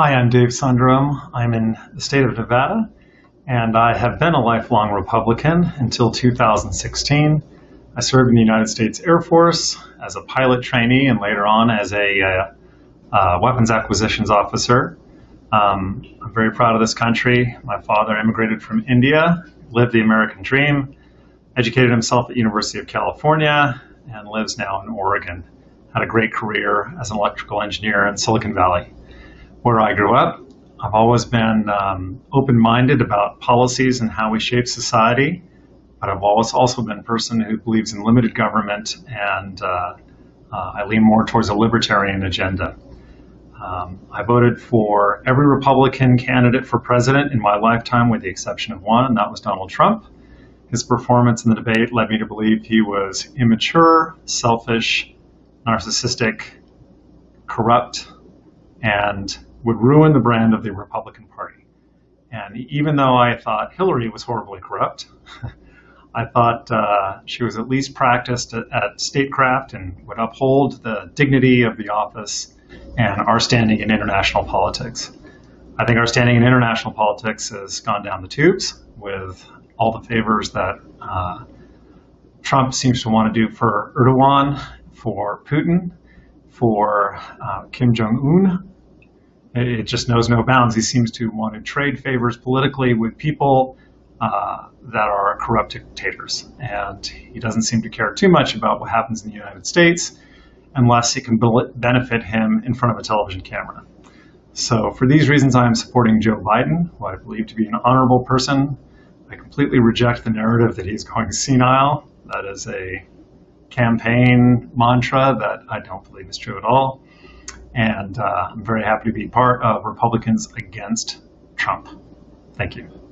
Hi, I'm Dave Sundrum. I'm in the state of Nevada, and I have been a lifelong Republican until 2016. I served in the United States Air Force as a pilot trainee and later on as a uh, uh, weapons acquisitions officer. Um, I'm very proud of this country. My father immigrated from India, lived the American dream, educated himself at University of California, and lives now in Oregon. Had a great career as an electrical engineer in Silicon Valley where I grew up. I've always been um, open minded about policies and how we shape society, but I've always also been a person who believes in limited government and uh, uh, I lean more towards a libertarian agenda. Um, I voted for every Republican candidate for president in my lifetime, with the exception of one, and that was Donald Trump. His performance in the debate led me to believe he was immature, selfish, narcissistic, corrupt, and would ruin the brand of the Republican Party. And even though I thought Hillary was horribly corrupt, I thought uh, she was at least practiced at, at, statecraft and would uphold the dignity of the office and our standing in international politics. I think our standing in international politics has gone down the tubes with all the favors that uh, Trump seems to want to do for Erdogan, for Putin, for uh, Kim Jong un, it just knows no bounds. He seems to want to trade favors politically with people uh, that are corrupt dictators. And he doesn't seem to care too much about what happens in the United States unless it can benefit him in front of a television camera. So for these reasons, I am supporting Joe Biden, who I believe to be an honorable person. I completely reject the narrative that he's going senile. That is a campaign mantra that I don't believe is true at all. And uh, I'm very happy to be part of Republicans Against Trump. Thank you.